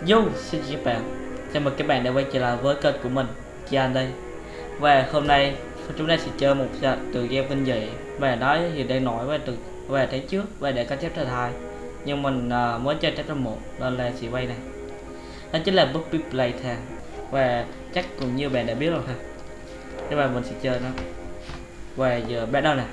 Yo, xin chào các bạn. Chào mừng các bạn đã quay trở lại với kênh của mình Kian đây. Và hôm nay chúng ta sẽ chơi một từ game kinh dị. Và nói thì đang nổi về từ về tháng trước và để có chapter 2 Nhưng mình à, uh, mới chơi chapter 1 nên là sẽ quay này. Đó chính là Puppy Playtime Và chắc cũng như bạn đã biết rồi ha. Nhưng mà mình sẽ chơi nó. Và giờ bắt đầu nè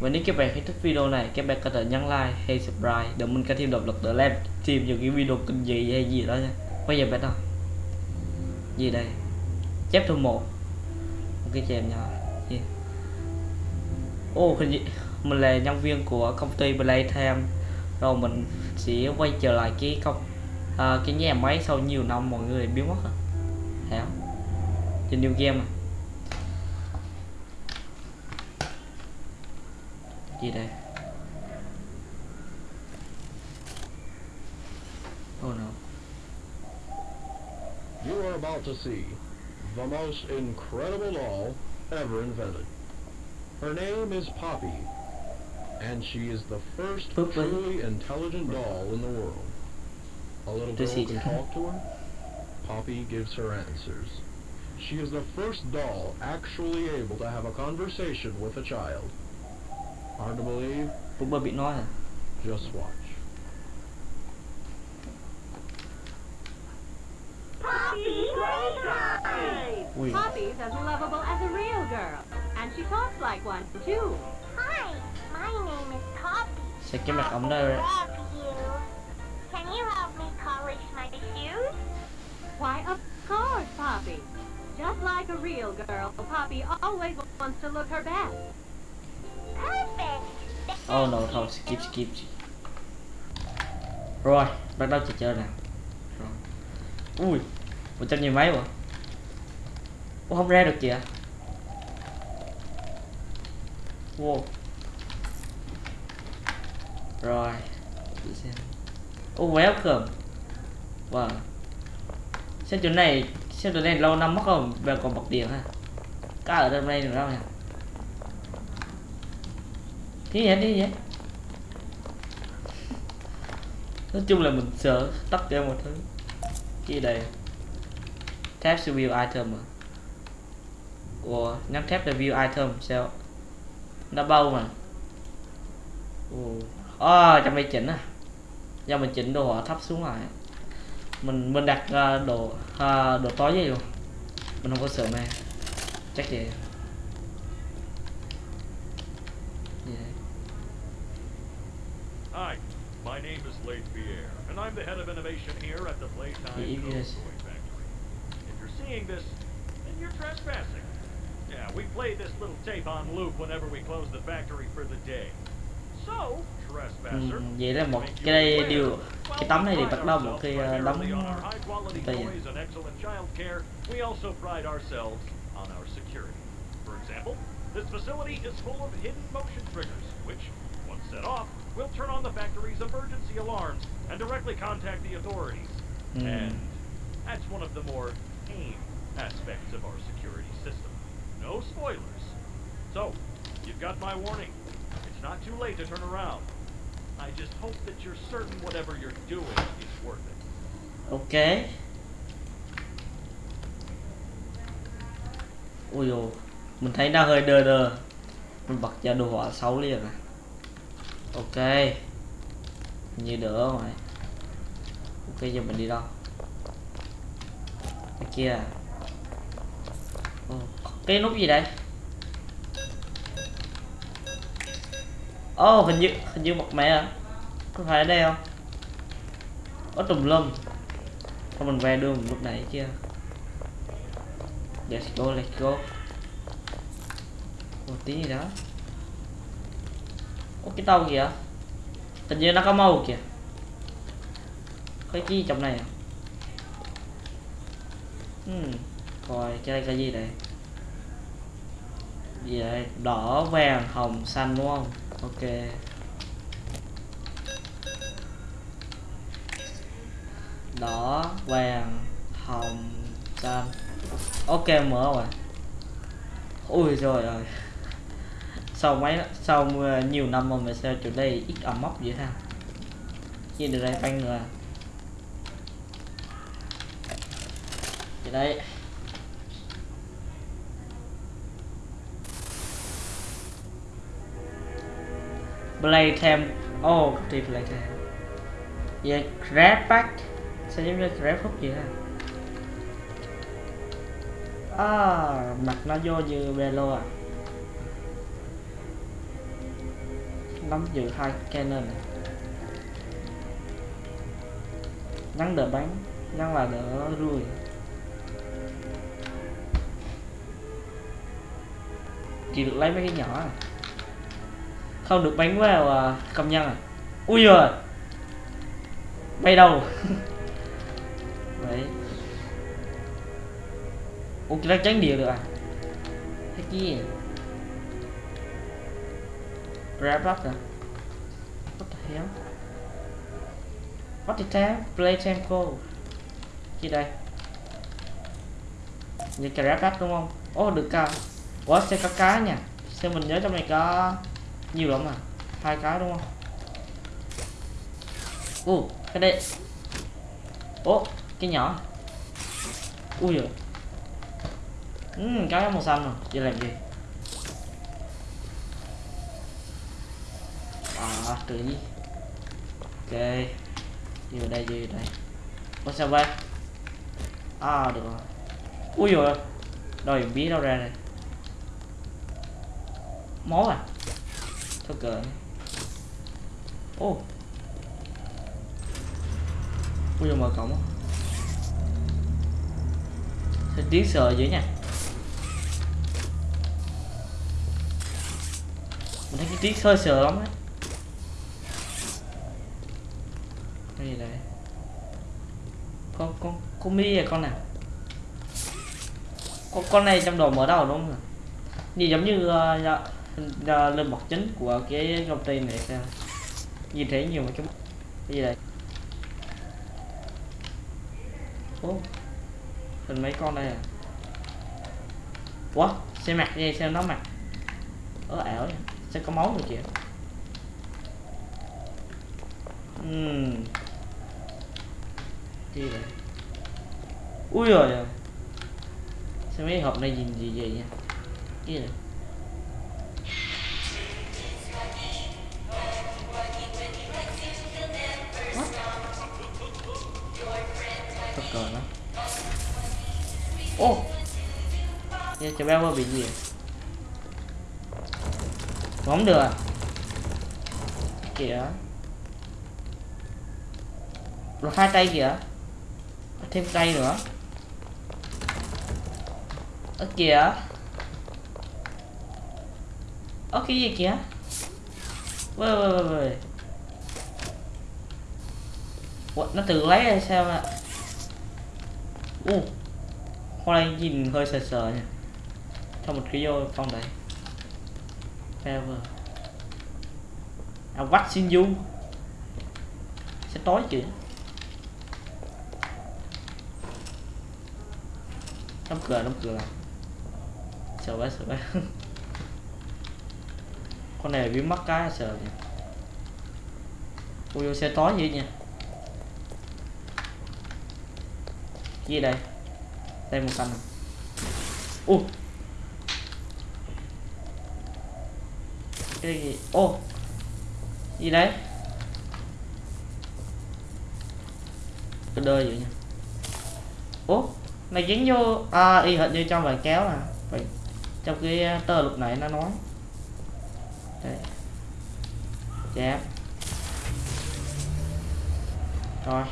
và nếu các bạn thấy thích video này, các bạn có thể nhấn like hay subscribe để mình có thêm động lực để làm thêm những cái video kinh dị hay gì đó nha. Bây giờ bắt đầu. Gì đây? Chapter 1 Một cái chèm nhỏ. Gì? Ô, oh, hình như mình là nhân viên của công ty Playtime rồi mình sẽ quay trở lại cái công à, cái nhà máy sau nhiều năm mọi người biến mất hả? Trên new game à? Gì đây oh no You are about to see the most incredible doll ever invented. Her name is Poppy, and she is the first truly intelligent doll in the world. A little girl he- can talk to her. Poppy gives her answers. She is the first doll actually able to have a conversation with a child. Hard to believe? Boomer bị nói à Just watch. Poppy Playtime! ui Poppy's as lovable as a real girl, and she talks like one, too. Hi, my name is Poppy. sao cái mặt ống đây Love. Can you help me polish my shoes? Why, of course, Poppy. Just like a real girl, Poppy always wants to look her best. Oh no thôi skip skip rồi bắt đầu trò chơi nào. Rồi. Ui một trăm nhiều mấy mà Ủa, không ra được kìa wow. Rồi để xem. Oh welcome. Wow. Xem chỗ này Xem chỗ này lâu năm mất không? Về còn bật điện ha. Cá ở trong đây được đâu nhỉ? Đi vậy đi vậy? Nói chung là mình sợ tắt ra một thứ. Cái gì đây? Tap to view item à? Ủa nhắm tap để view item sao? Nó bao mà. Ồ. Ờ, cho trong đây chỉnh à. Do mình chỉnh đồ thấp xuống lại. Mình mình đặt uh, đồ uh, đồ tối vậy luôn. Mình không có sợ mà chắc vậy. Name is Leith Pierre, and I'm the head of innovation here at the Playtime. Toy Factory. If you're seeing this, then you're trespassing. Yeah, we play this little tape on loop whenever we close the factory for the day. So, trespasser. Ừ, vậy là một cái đây điều cái tấm này thì bắt đầu một ờ, đóng on our high quality tay à. toys and excellent child care, we also pride ourselves on our security. For example, this facility is full of hidden motion triggers, which, once set off, will turn on the factory's emergency alarms and directly contact the authorities. Hmm. And that's one of the more tame aspects of our security system. No spoilers. So, you've got my warning. It's not too late to turn around. I just hope that you're certain whatever you're doing is worth it. ok ui dồi mình thấy nó hơi đơ đơ mình bật cho đồ họa xấu liền à ok. Như đỡ rồi ok giờ mình đi đâu? Cái kia à? Cái nút gì đây? Oh hình như hình như một mẹ à? Có phải ở đây không? Có tùm lum. Thôi mình về đường lúc nãy chưa Let's go, let's go. Một tí gì đó có cái tàu kìa tình như nó có màu kìa. Có cái gì trong này à? Hmm. Coi cái đây cái gì đây? Gì đây? Đỏ, vàng, hồng, xanh đúng không? Ok. Đỏ vàng hồng xanh. Ok mở rồi. Ui rồi rồi sau mấy sau ờ, nhiều năm mà mình sao chỗ đây ít ẩm mốc vậy ha như được đây anh nữa vậy đấy. Play thêm. Oh thì play thêm. Yeah grab back sẽ giống như grab hút gì ha à, mặt nó vô như belo à. Nắm giữ hai cannon. Nhắn đỡ bắn Nhắn là đỡ rui Chỉ được lấy mấy cái nhỏ Không được bắn vào à, công nhân à. Ui giời. Bay đâu? Đấy. Ủa cái tránh địa được à? Thế kia. Grab up à? What the hell? What the time? Play tempo. Gì đây? Như cái grab up đúng không? Oh được cao Ủa sẽ có cá nha? Xem mình nhớ trong này có Nhiều lắm à? Hai cái đúng không? Ồ cái đây. Ồ cái nhỏ. Ui giời Ừ, cái màu xanh rồi, giờ làm gì? À, tự nhiên. Ok. Gì đây, gì đây. Có sao vậy? À, được rồi. Ui rồi, đòi bí đâu ra này Máu à? Thôi cờ Ô. Ui rồi mở cổng Sao tiếng sờ dữ nha? Mình thấy cái tiếng hơi sờ lắm đấy cái gì đấy? Con con con mi à con nào? Con con này trong đồ mở đầu đúng không nhìn giống như uh, uh, lên bậc chính của cái công ty này sao? Nhìn thấy nhiều cái cái gì đây? Ô hình mấy con đây à? Quá xe mặt gì? Sao nó mặt ớ ảo vậy. Sẽ có máu rồi kìa? Uhm chi vậy ui rồi à. sao mấy hộp này nhìn gì vậy nha cái này cờ nó Ô! Nha, cho bị gì không được à? Kìa. Rồi hai tay kìa thêm cây nữa. Ở kìa. Ở cái gì kìa? Vơi vơi vơi What, nó tự lấy hay sao mà u uh, hôm nay nhìn hơi sờ sờ nha cho một cái vô phòng đấy. Fever À What xin du? Sẽ tối kìa. Đóng cửa đóng cửa. Sợ bé sợ bé Con này bị mắc cái sợ nhỉ. Ui xe tối vậy nha gì đây? Đây một cành. U cái gì? Ô! Oh. gì đấy? Cái đơ vậy nha ố oh, này dính vô à y hệt như trong bài kéo à vậy trong cái à, tờ lúc nãy nó nói. Đây. Chém rồi.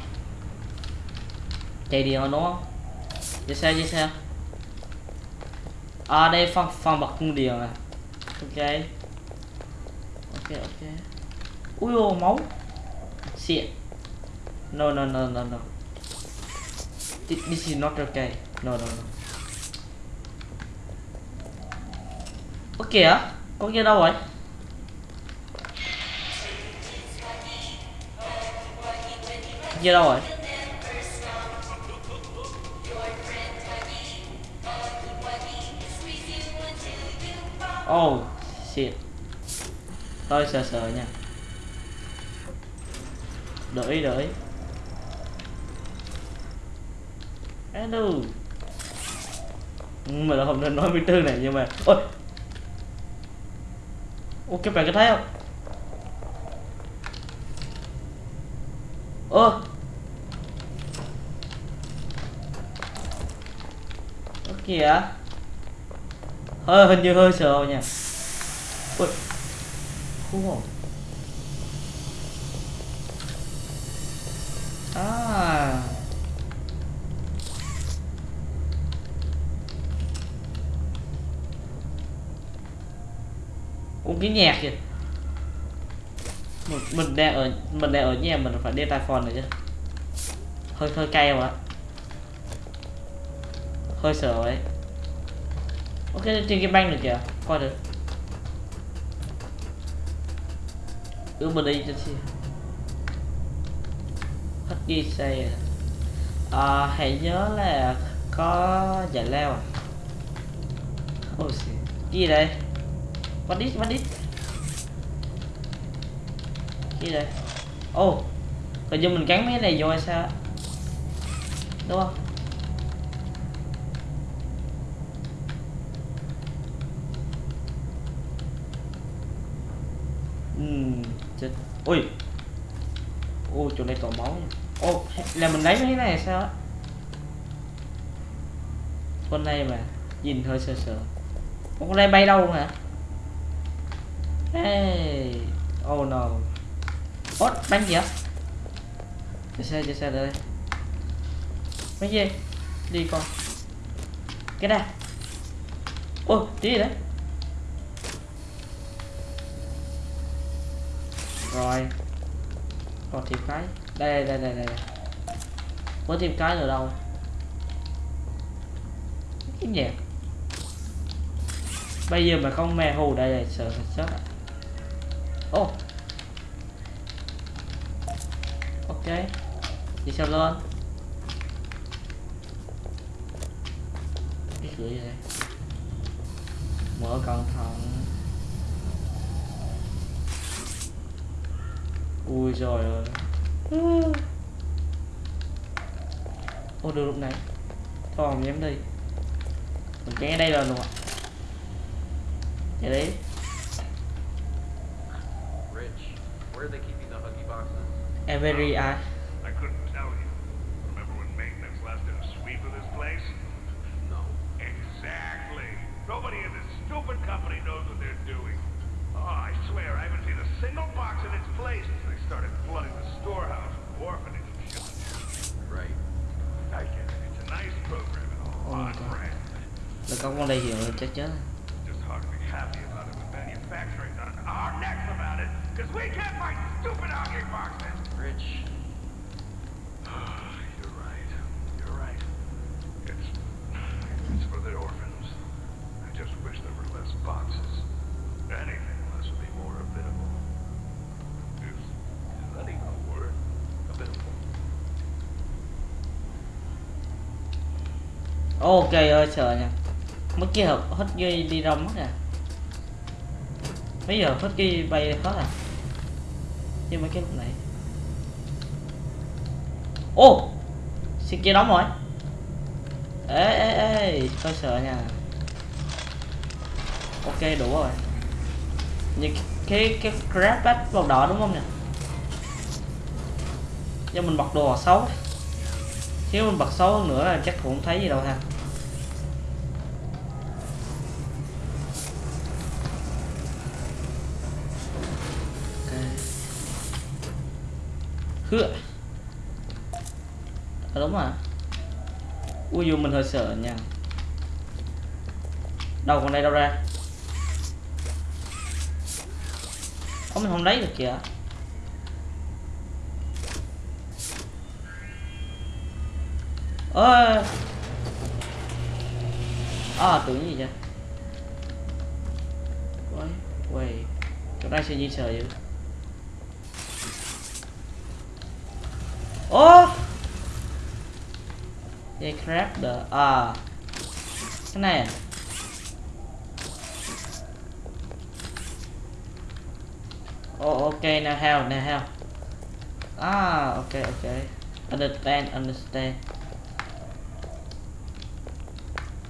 Chạy điện rồi đúng không? Chạy xe chạy xe. À đây phần phần bật cung điện à ok. Ok ok. Ui ô, máu. Xịn. No no no no no this, is not okay. No no no. Ok kìa con kia đâu rồi? Kia đâu rồi? Oh shit. Tôi sợ sợ nha. Đợi đợi đâu ừ, mình là không nên nói biến tương này, nhưng mà, ôi. Ô các bạn có thấy không? Ơ. Ơ, kìa. Hơi, hình như hơi sợ nha. Ui khu hồn Ủa cái nhạc kìa mình, mình đang ở mình đang ở nhà mình phải đeo tai phone này chứ. Hơi hơi cay không ạ hơi sợ ấy. Ok trên cái banh được kìa coi được. Ừ mình đi cho chị. Hết ghi xe. À, hãy nhớ là có giải leo à. Oh, gì đây? What is what is cái gì đây? Oh hình như mình cắn mấy cái này vô hay sao đúng không? Chết. Ui. Ui chỗ này còn máu nha. Ô, là mình lấy mấy cái này sao á? Con này mà nhìn hơi sợ sợ con này bay đâu hả? Hey. Oh no. Ốt bánh gì á? Chạy xe chạy xe đây. Mấy gì? Đi con cái đây ô tí gì đấy? Rồi. Còn tìm cái. Đây đây đây đây đây. Có cái ở đâu. Cái gì? bây giờ mà không mè hù, đây là sợ thật chết ô oh. ok. Đi sao lên. Cái cửa gì đây? Mở cẩn thận. Ui rồi ơi. Ô được lúc này. Thôi không dám đi. Mình chạy ở đây rồi luôn ạ. Chạy đi. Where are they keeping the Huggy boxes? every eye I couldn't tell you. Remember when maintenance last did a sweep of this place? No. Exactly. Nobody in this stupid company knows what they're doing. Oh, I swear, I haven't seen a single box in its place since they started flooding the storehouse with orphanage and shit. Right. I get it. It's a nice program and all. Oh, on God. brand. là có con đây hiểu rồi chắc Just hard to be happy about because we can't find stupid hockey boxes. Rich, You're right. You're right. It's it's for the orphans. I just wish there were less boxes. Anything less would be more available. Is, is that even a word? Available. ok ơi sợ nha mất cái hộp hết ghi đi đâu mất à bây giờ hết ghi bay hết à như mấy cái lúc này. Ô! Xin kia đóng rồi. Ê ê ê, tôi sợ nha. Ok, đủ rồi. Như cái cái grab bát màu đỏ đúng không nè? Do mình bật đồ xấu. Nếu mình bật xấu hơn nữa là chắc cũng không thấy gì đâu ha. Hựa à, đúng à ui dù mình hơi sợ nha. Đâu còn đây đâu ra? Ủa mình không lấy được kìa. Ơi à ờ, tưởng gì vậy? Quay quay chỗ đây sẽ gì sợ vậy ô They crab the à cái này à? Oh okay now how now how? Ah okay okay understand understand.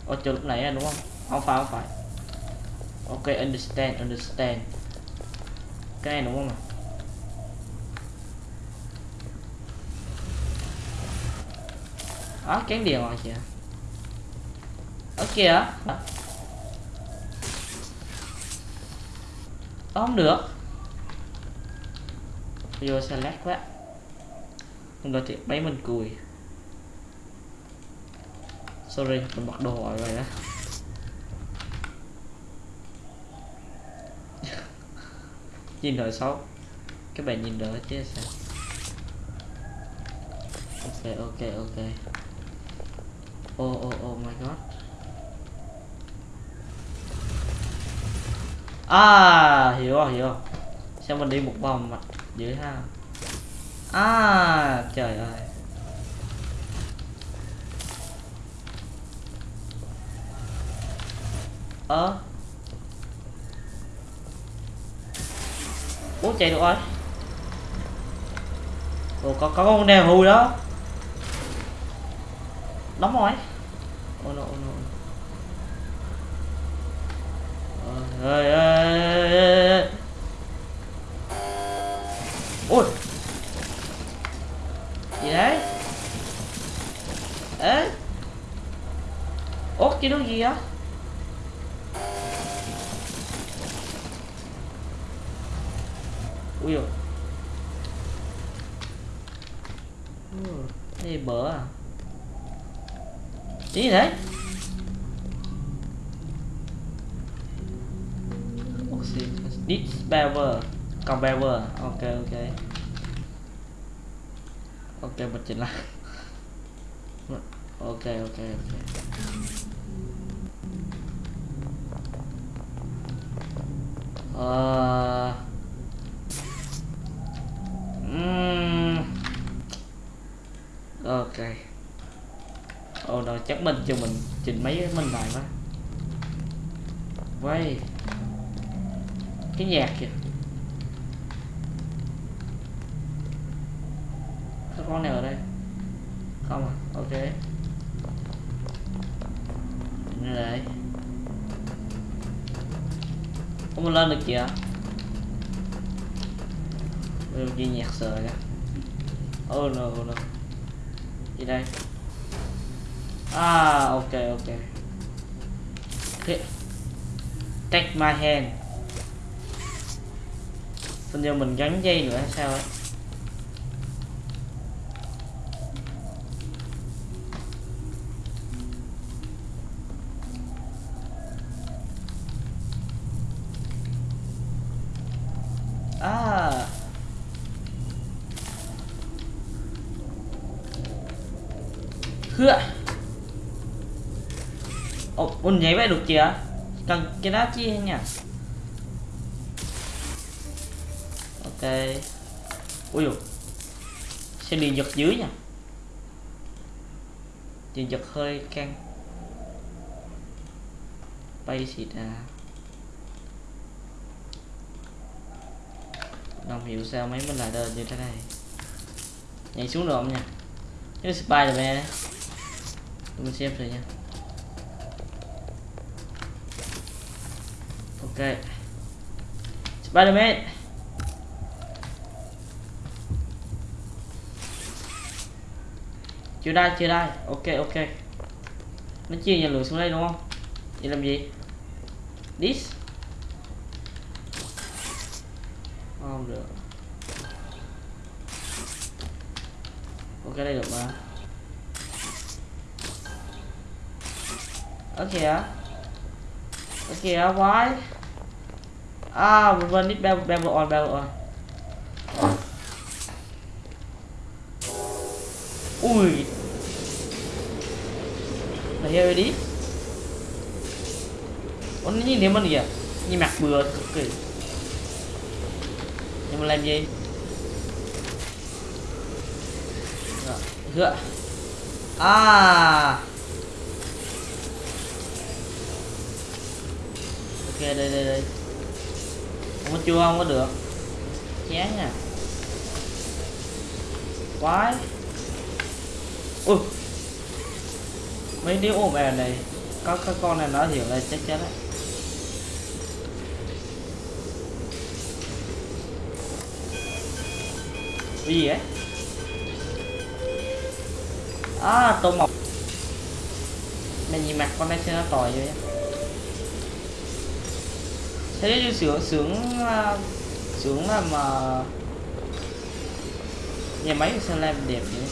Ồ, chờ lúc nãy à đúng không? Không phải không phải. Ok, understand understand. Cái này đúng không ạ? Đó kén điện rồi kìa Ở kìa. Đó. Đó, không được. Vô xe lát quá. Không được thì mấy mình cùi Sorry, mình bật đồ rồi rồi đó. Nhìn đợi xấu. Các bạn nhìn đỡ chứ sao? Ok, ok, ok. Oh, oh, oh my god. À, hiểu rồi, hiểu. Rồi Sao mình đi một vòng mặt dưới ha? À, trời ơi. Ơ. Ủa chạy được rồi. Ồ có, có con đèo hùi đó. Đóng rồi. Oh no, oh no ơi ơi ôi. Gì đấy? Ế ốt cái đó gì á ui dồi. Ừ, cái à gì đấy. Oxygen disbever còn bever. Ok ok. Ok, bật chỉnh lại. Ok ok ok. Ờ. Ừm. ok ồ oh, chắc mình cho mình chỉnh mấy cái mình này quá. Quay. Cái nhạc kìa. Có con nào ở đây? Không à? Ok. Đứng đây không lên được kìa Điều gì nhạc sợ kìa oh no no. Gì đây? Ah ok ok. Okay. take my hand. Hình như mình gắn dây nữa hay sao ấy À Hựa Ồ, mình nhảy vậy được chưa? Cần cái đá chi nha Ok. Ui dồi. Xe điện giật dưới nha. Điện giật hơi căng. Bay xịt à Không hiểu sao mấy mình lại đơn như thế này. Nhảy xuống được không nha? Cái Spiderman đấy. Mình xem rồi nha. Ok. Spiderman. Chưa đây chưa đây ok ok. Nó chia nhà lửa xuống đây đúng không? Vậy làm gì? This. Không được. Ok, đây được mà. Ok á ok á why? À we quên nít bell bell on bell on. Ui. Are you đi. Ủa nó nhìn thấy mình kìa à? Nhìn mặt bừa cực kỳ. Nhưng mà làm gì? Rồi, Hựa À. Ok đây đây đây mà có chua không có được. Chán à Quái. Ui. Mấy đứa ôm bè này, có cái con này nó hiểu là chết chết đấy cái gì ấy à tô mọc mày nhìn mặt con này xem nó tỏi vậy thế như sướng sướng à, sướng là mà nhà máy sơn làm đẹp vậy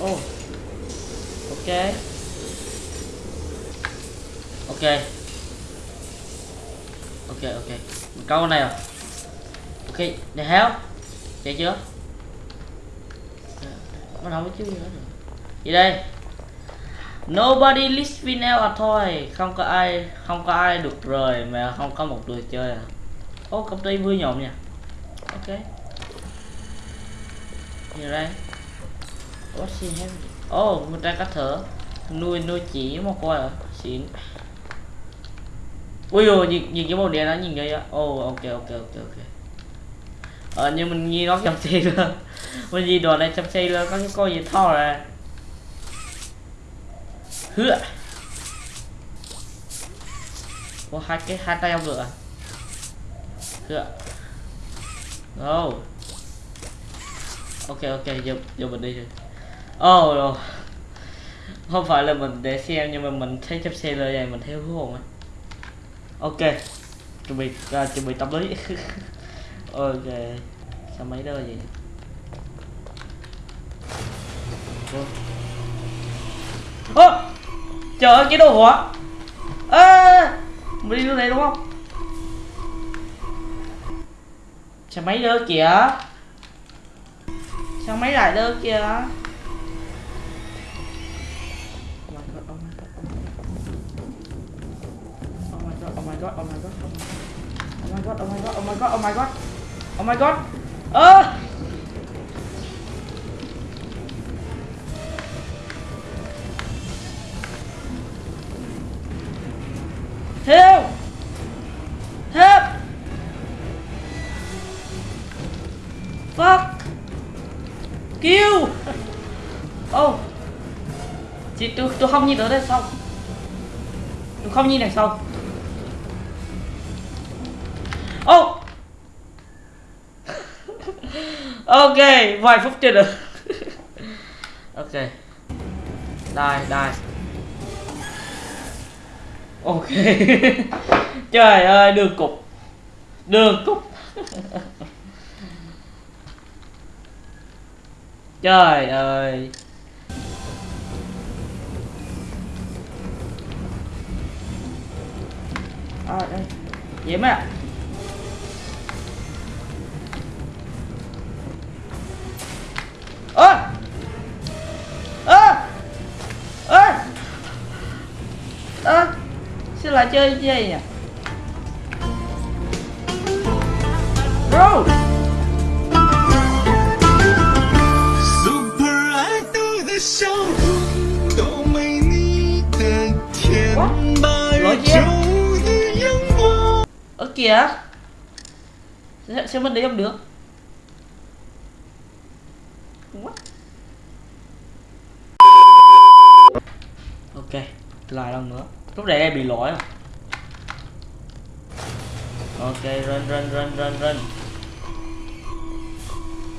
ô, ok. Ok. Ok ok. Mình câu này rồi ok, để help chạy chưa? Bắt đầu với chứ gì nữa rồi gì đây. Nobody list me à thôi không có ai không có ai được rời mà không có một người chơi à. Ô công ty vui nhộn nha ok. Gì đây. What's she ô Oh, người ta cắt thở. Nuôi nuôi chỉ một coi à xịn ui ui nhìn nhìn cái màu đen đó nhìn vậy á. Oh ok ok ok ok. Ờ nhưng mình nghi nó trong xe luôn mình gì đồ này trong xe luôn có cái con gì to ra hứa. Có hai cái hai tay ông được à hứa. Oh ok ok giờ giờ mình đi rồi. Oh rồi. Không phải là mình để xem nhưng mà mình thấy chấp xe lời này mình theo hú hồn ấy, ok. Chuẩn bị uh, chuẩn bị tâm lý. Ok. Sao mấy đó vậy? Ơ! Trời ơi cái đồ hả? ơ mình đi như này đúng không sao máy đơ kìa sao máy lại đơ kìa Oh my god, oh my god. Oh my god, oh my god, oh my god, oh my god. Oh my god. Ơ! Help! Help! Fuck! Kill! Oh! Chị tôi tôi không nhìn tới đây sau. Tôi không nhìn này sau. Oh! ok, vài phút chưa được. ok. Đài, đài. Ok. Trời ơi, đường cục. Đường cục. Trời ơi. À, đây. Vậy ạ. ơ ơ ơ ơ Chứ là chơi gì à? nhỉ? Bro! Ơ kìa. Xem mất đấy không được? Ok, lại lần nữa lúc này đây bị lỗi không? ok, run run run run run.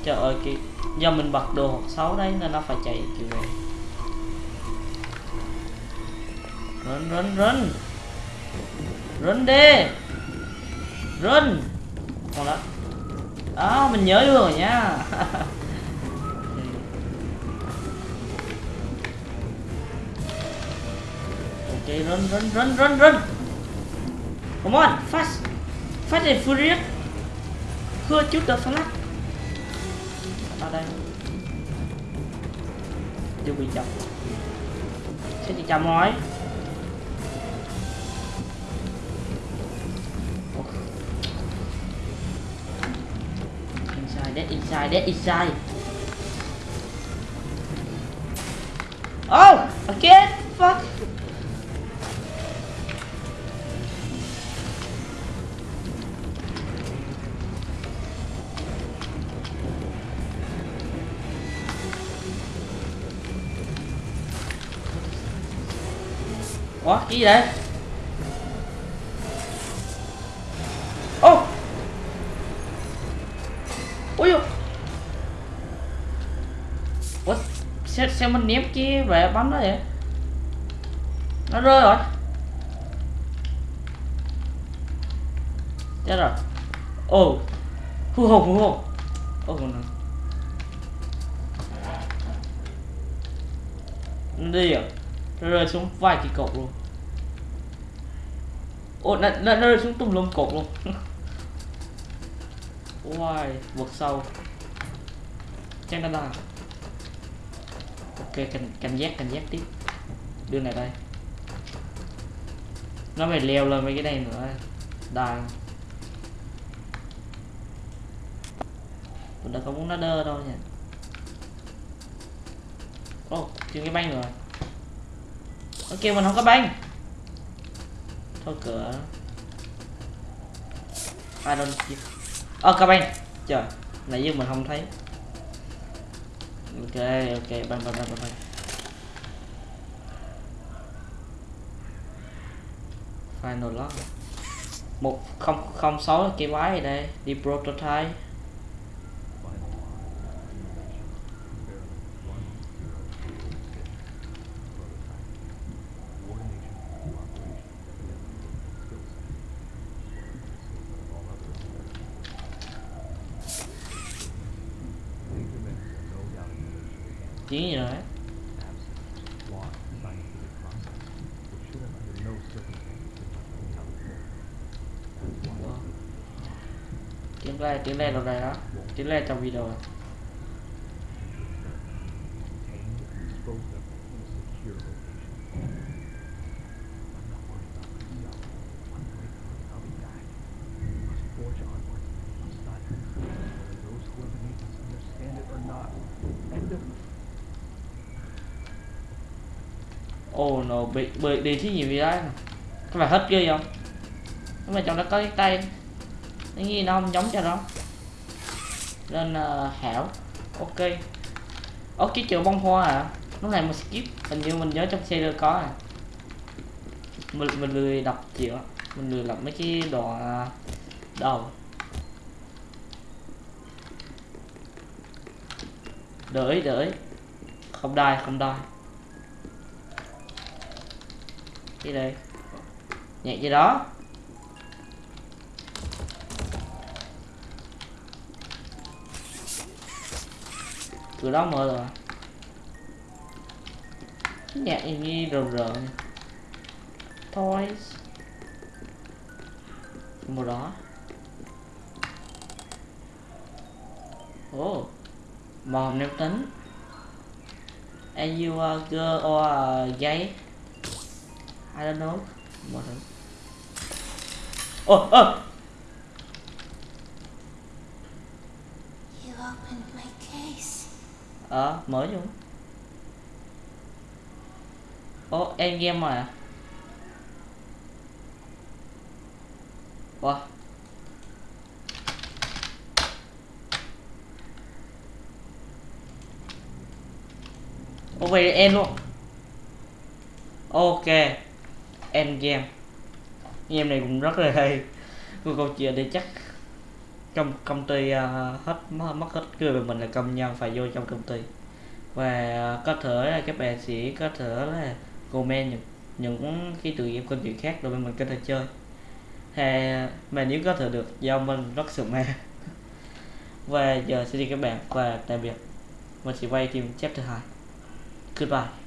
Trời ơi, kì do mình bật đồ hoặc xấu đấy nên nó phải chạy kiểu này. Run run run. Run đi. Run. Còn đó đó, mình nhớ đường rồi nha. Okay, run run run run run. Come on fast. Fast and furious. Hứa chút the flash ở đây. Chưa bị chậm. Sẽ chỉ chậm rồi. inside that inside that inside. Oh again fuck. Ủa cái gì đây ô! Ui dồi. ủa sao, sao mình ném kia về bắn nó vậy? Nó rơi rồi. Chết rồi. Ồ hú hồn hú hồn. Ồ nó nó đi à rơi xuống vài cái cột luôn. Ô nó, nó, nó rơi xuống tùm lum cột luôn. Wow, vượt sâu. Chắc nó đang, Ok, cảnh, cảnh giác, cảnh giác tiếp. Đưa này đây. Nó phải leo lên mấy cái này nữa. Đài. Mình đã không muốn nó đơ đâu nha. Ồ, oh, chưa cái banh rồi. Ok, mình không có banh. Thôi cửa. I don't give Ờ, có banh. Trời, nãy giờ mình không thấy. Ok, ok, banh, banh, banh, banh Final lock. Một không không sáu cái máy ở đây? Đi prototype. Chiến gì rồi tiếng le tiếng le đâu này đó tiếng le trong video này. Bị bị đi thí nhiều gì đấy. Các bạn hết ghê không? Nhưng mà trong đó có cái tay Cái gì nó không giống cho nó. Nên uh, hảo. Ok. Ốc cái chữ bông hoa à? Lúc này mình skip. Hình như mình nhớ trong xe có à. Mình, mình lười đọc chữ. Mình lười đọc mấy cái đoạn uh, ờ, đầu. Đợi đợi Không đai không đai. Gì đây? Nhạc gì đó. Cửa đó mở rồi. Nhạc gì rờ rợn toys. Một đó oh màu nêu tính. Are you are girl or a gay? I don't know. Thứ ồ ồ You opened my case. ờ mở vô ồ em game mà wow. Ồ vậy em luôn. Ok Endgame. Game này cũng rất là hay. Một câu chuyện để chắc trong công ty uh, hết mất hết cười về mình là công nhân phải vô trong công ty. Và uh, có thể là các bạn sẽ có thể là comment những những cái tự game câu chuyện khác rồi bên mình có thể chơi. Hay mà nếu có thể được do mình rất sự mê và giờ xin chào các bạn và tạm biệt. Mình sẽ quay phim chapter 2 goodbye.